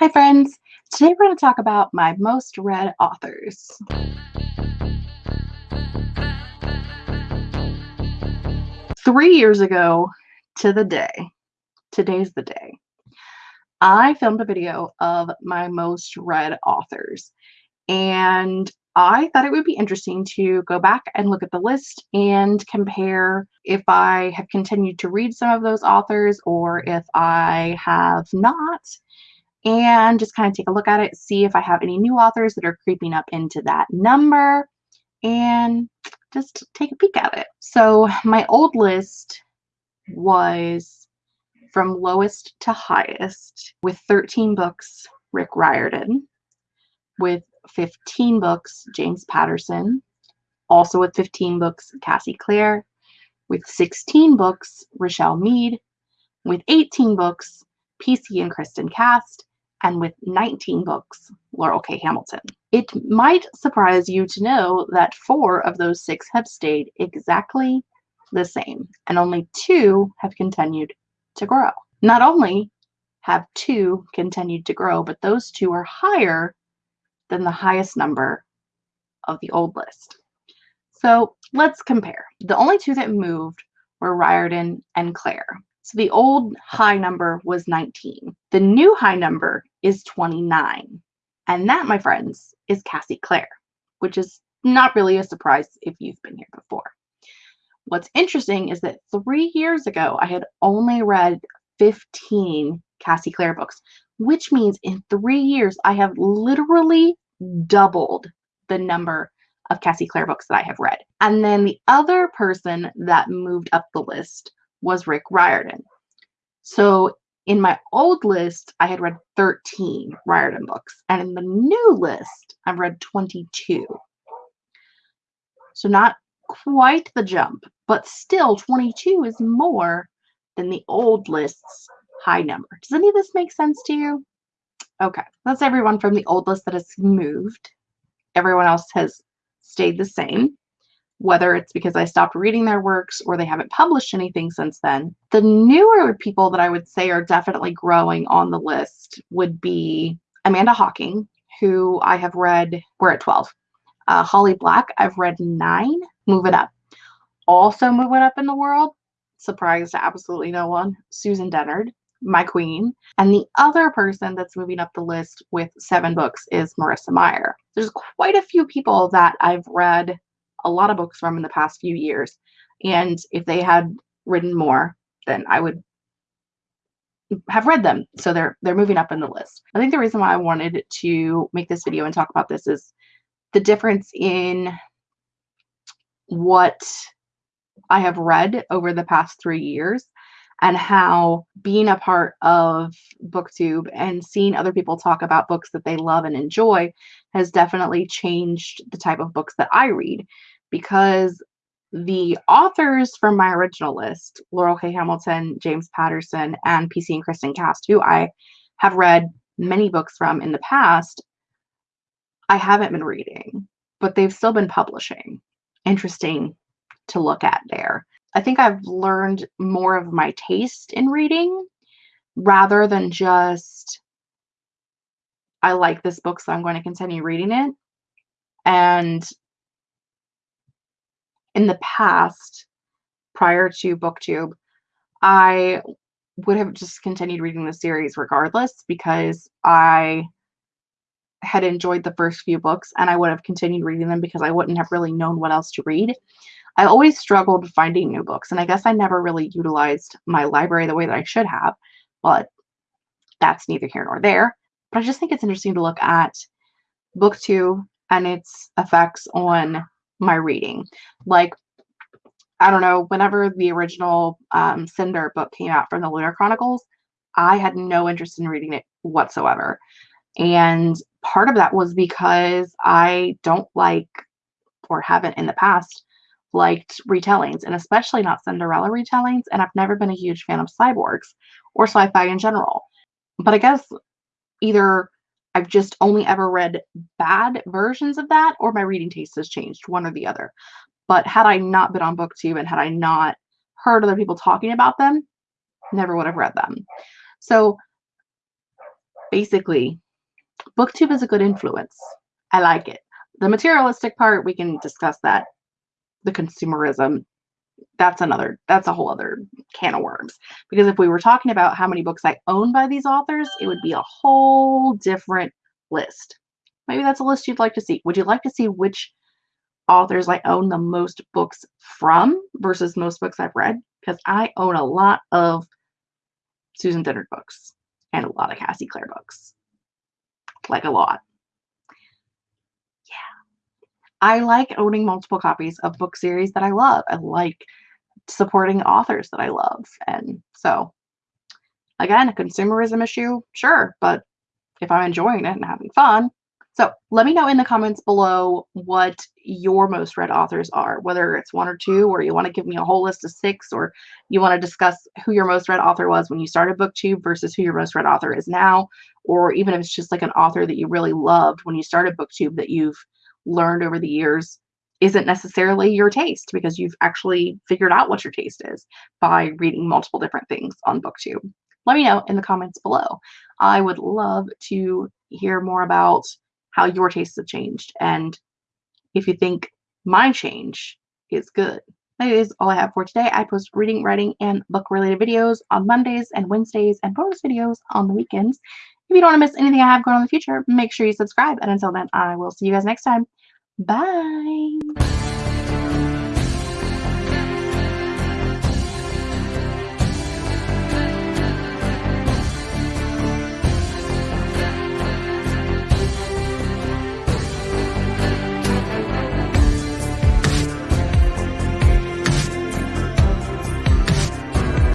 Hi friends! Today we're going to talk about my most read authors. Three years ago to the day, today's the day, I filmed a video of my most read authors and I thought it would be interesting to go back and look at the list and compare if I have continued to read some of those authors or if I have not and just kind of take a look at it, see if I have any new authors that are creeping up into that number, and just take a peek at it. So my old list was from lowest to highest with 13 books, Rick Riordan, with 15 books, James Patterson, also with 15 books, Cassie Clare, with 16 books, Richelle Mead, with 18 books, PC and Kristen Cast, and with 19 books, Laurell K. Hamilton. It might surprise you to know that four of those six have stayed exactly the same, and only two have continued to grow. Not only have two continued to grow, but those two are higher than the highest number of the old list. So let's compare. The only two that moved were Riordan and Clare. So the old high number was 19. The new high number is 29. And that, my friends, is Cassie Clare, which is not really a surprise if you've been here before. What's interesting is that three years ago, I had only read 15 Cassie Clare books, which means in three years, I have literally doubled the number of Cassie Clare books that I have read. And then the other person that moved up the list was Rick Riordan. So in my old list, I had read 13 Riordan books, and in the new list, I've read 22. So not quite the jump, but still 22 is more than the old list's high number. Does any of this make sense to you? Okay, that's everyone from the old list that has moved. Everyone else has stayed the same whether it's because I stopped reading their works or they haven't published anything since then. The newer people that I would say are definitely growing on the list would be Amanda Hocking, who I have read, we're at 12. Uh, Holly Black, I've read nine, moving up. Also moving up in the world, surprise to absolutely no one, Susan Dennard, my queen. And the other person that's moving up the list with seven books is Marissa Meyer. There's quite a few people that I've read a lot of books from in the past few years. And if they had written more, then I would have read them. So they're they're moving up in the list. I think the reason why I wanted to make this video and talk about this is the difference in what I have read over the past three years and how being a part of booktube and seeing other people talk about books that they love and enjoy has definitely changed the type of books that i read because the authors from my original list laurell k. Hamilton james patterson and pc and kristen cast who i have read many books from in the past i haven't been reading but they've still been publishing. Interesting to look at there I think I've learned more of my taste in reading rather than just I like this book, so I'm going to continue reading it. And in the past, prior to BookTube, I would have just continued reading the series regardless because I had enjoyed the first few books and I would have continued reading them because I wouldn't have really known what else to read. I always struggled finding new books, and I guess I never really utilized my library the way that I should have, but that's neither here nor there. But I just think it's interesting to look at BookTube and its effects on my reading. Like, I don't know, whenever the original um, Cinder book came out from the Lunar Chronicles, I had no interest in reading it whatsoever. And part of that was because I don't like, or haven't in the past, liked retellings and especially not Cinderella retellings. And I've never been a huge fan of cyborgs or sci fi in general. But I guess either I've just only ever read bad versions of that or my reading taste has changed, one or the other. But had I not been on BookTube and had I not heard other people talking about them, never would have read them. So basically, booktube is a good influence. I like it. The materialistic part, we can discuss that. The consumerism, that's another, that's a whole other can of worms. Because if we were talking about how many books I own by these authors, it would be a whole different list. Maybe that's a list you'd like to see. Would you like to see which authors I own the most books from versus most books I've read? Because I own a lot of Susan Dennard books and a lot of Cassie Clare books. Like a lot. I like owning multiple copies of book series that I love. I like supporting authors that I love. And so, again, a consumerism issue, sure, but if I'm enjoying it and having fun, so let me know in the comments below what your most read authors are, whether it's one or two, or you want to give me a whole list of six, or you want to discuss who your most read author was when you started BookTube versus who your most read author is now, or even if it's just like an author that you really loved when you started BookTube that you've learned over the years isn't necessarily your taste because you've actually figured out what your taste is by reading multiple different things on BookTube. Let me know in the comments below. I would love to hear more about how your tastes have changed and if you think my change is good. That is all I have for today. I post reading, writing, and book related videos on Mondays and Wednesdays and bonus videos on the weekends. If you don't want to miss anything I have going on in the future, make sure you subscribe. And until then, I will see you guys next time. Bye.